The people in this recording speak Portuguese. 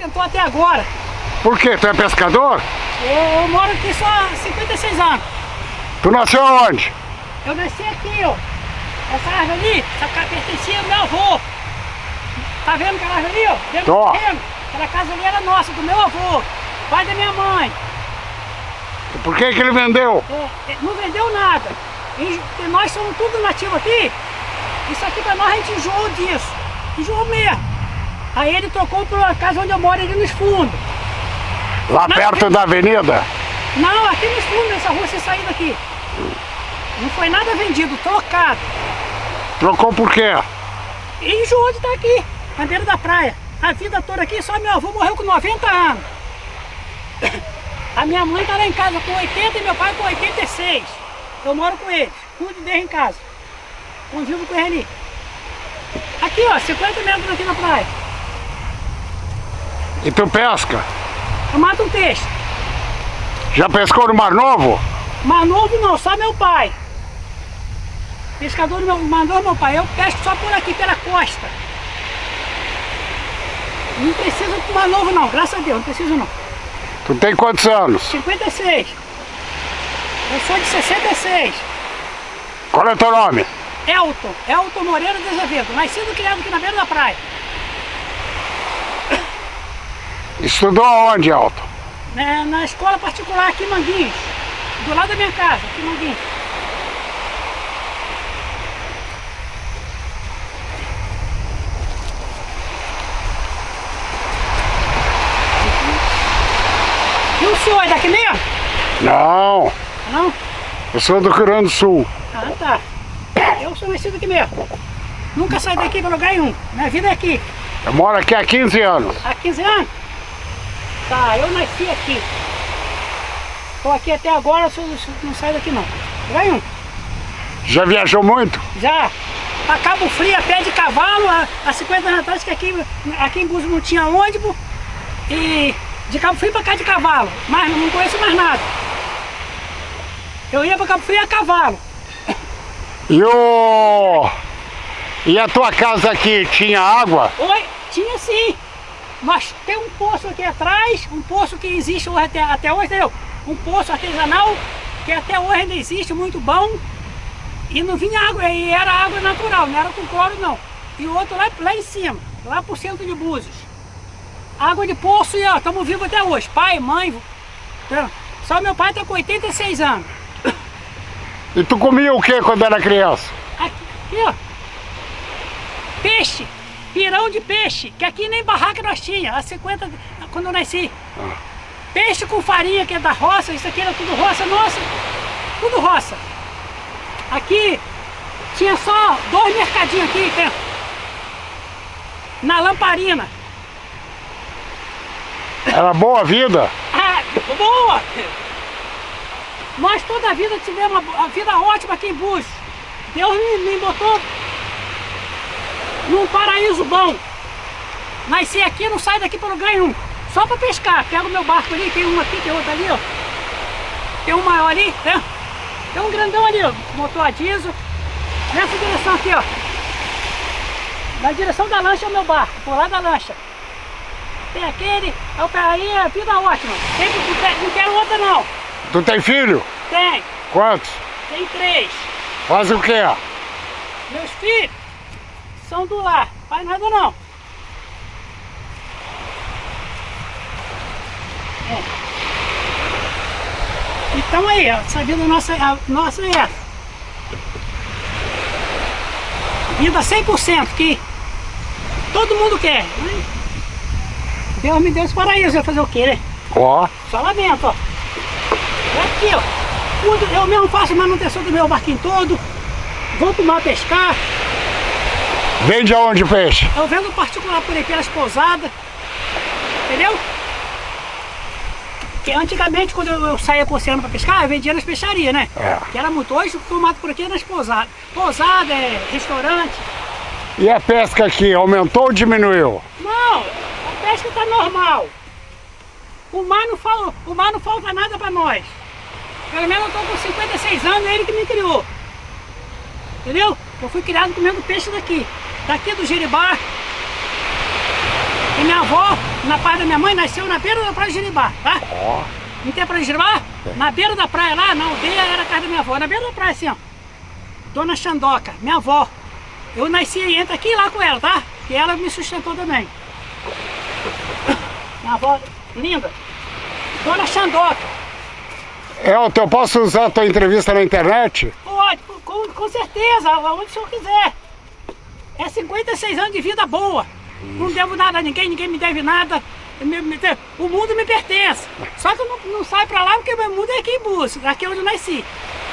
sustentou até agora. Por quê? Tu é pescador? Eu, eu moro aqui só há 56 anos. Tu nasceu onde? Eu nasci aqui, ó. Essa árvore ali, essa casa pertencia ao meu avô. Tá vendo aquela árvore ali, ó? Dentro Tô. terreno? Aquela casa ali era nossa, do meu avô. Pai da minha mãe. Por que que ele vendeu? É, é, não vendeu nada. E nós somos tudo nativo aqui. Isso aqui pra nós a gente enjoou disso. Enjoou mesmo. Aí ele trocou pra casa onde eu moro, ali nos fundos. Lá perto da avenida? Não, aqui nos fundos, nessa rua, você saindo daqui. Não foi nada vendido, trocado. Trocou por quê? E enjoou de estar aqui, na beira da praia. A vida toda aqui, só meu avô morreu com 90 anos. A minha mãe tá lá em casa com 80 e meu pai com 86. Eu moro com eles, cuido deles em casa. Convivo com eles ali. Aqui, ó, 50 metros aqui na praia. E tu pesca? Eu mato um peixe. Já pescou no Mar Novo? Mas novo não, só meu pai. Pescador meu, mandou meu pai, eu pesco só por aqui, pela costa. Não precisa de mais novo não, graças a Deus, não preciso não. Tu tem quantos anos? 56. Eu sou de 66. Qual é teu nome? Elton, Elton Moreira de Azevedo, nascido e criado aqui na beira da praia. Estudou aonde, Elton? né, na escola particular aqui em Manguinhos, do lado da minha casa, aqui em Manguinhos. E o senhor é daqui mesmo? Não, Não? eu sou do Rio Grande do Sul. Ah, tá. Eu sou nascido aqui mesmo. Nunca saí daqui para lugar nenhum. Minha vida é aqui. Eu moro aqui há 15 anos. Há 15 anos? Tá, eu nasci aqui. Estou aqui até agora, sou- não saio daqui não. Nenhum. Já viajou muito? Já. Pra Cabo Frio, a pé de cavalo, há, há 50 anos atrás, que aqui, aqui em Búzios não tinha ônibus. E de Cabo Frio pra cá de cavalo. Mas não conheço mais nada. Eu ia pra Cabo Frio a cavalo. E o... E a tua casa aqui tinha água? Oi, tinha sim. Nós tem um poço aqui atrás, um poço que existe até, até hoje, entendeu? Um poço artesanal que até hoje ainda existe, muito bom. E não vinha água, e era água natural, não era com cloro não. E outro lá, lá em cima, lá pro centro de Búzios. Água de poço e ó, estamos vivos até hoje. Pai, mãe, só meu pai tá com 86 anos. E tu comia o que quando era criança? Aqui, ó. Peixe. Pirão de peixe. Que aqui nem barraca nós tinha. Há 50, quando eu nasci. Peixe com farinha, que é da roça. Isso aqui era tudo roça nossa. Tudo roça. Aqui tinha só dois mercadinhos aqui. Tem, na lamparina. Era boa a vida? Ah, boa! Nós toda a vida tivemos uma a vida ótima aqui em Búzios. Deus me, me botou num paraíso bom. Nasci aqui, não saio daqui para lugar nenhum. Só para pescar. Pego meu barco ali, tem um aqui, tem outro ali, ó. Tem um maior ali, né? Tem um grandão ali, ó. Motor a diesel. Nessa direção aqui, ó. Na direção da lancha é o meu barco, por lá da lancha. Tem aquele, é o aí, é vida ótima. Quero- não quero outra não. Tu tem filho? Tem, Quantos? tem três. Faz o quê? Meus filhos do lar, faz nada não. É. Então aí, ó, essa vida nossa, a nossa é essa. Vida 100% que todo mundo quer. né? Deus me deu esse paraíso, vai fazer o quê, né? Ó, Só lá dentro, ó. É aqui, ó. Eu mesmo faço manutenção do meu barquinho todo. Vou pro mar pescar. Vende aonde o peixe? Eu vendo particular por aí pelas pousadas. Entendeu? Porque antigamente, quando eu, eu saía pro oceano pra pescar, eu vendia nas peixarias, né? É. Que era muito. Hoje o que eu mato por aqui é nas pousadas. Pousada, é restaurante. E a pesca aqui, aumentou ou diminuiu? Não, a pesca tá normal. O mar não, fal, o mar não falta nada pra nós. Pelo menos eu tô com 56 anos, é ele que me criou. Entendeu? Eu fui criado comendo peixe daqui. Daqui do Jeribá. E minha avó na parte da minha mãe, nasceu na beira da praia de Jiribá, tá? Não tem praia de Jiribá? Na beira da praia lá, na aldeia, era a casa da minha avó. Na beira da praia, assim, ó. Dona Xandoca, minha avó. Eu nasci e entro aqui lá com ela, tá? Que ela me sustentou também. Minha avó linda. Dona Xandoca. Elton, eu posso usar a tua entrevista na internet? Com, certeza, aonde o senhor quiser. É 56 anos de vida boa. Não devo nada a ninguém, ninguém me deve nada. Me- me de- o mundo me pertence. Só que eu não, não saio pra lá porque o meu mundo é aqui em Búzios, aqui onde eu nasci.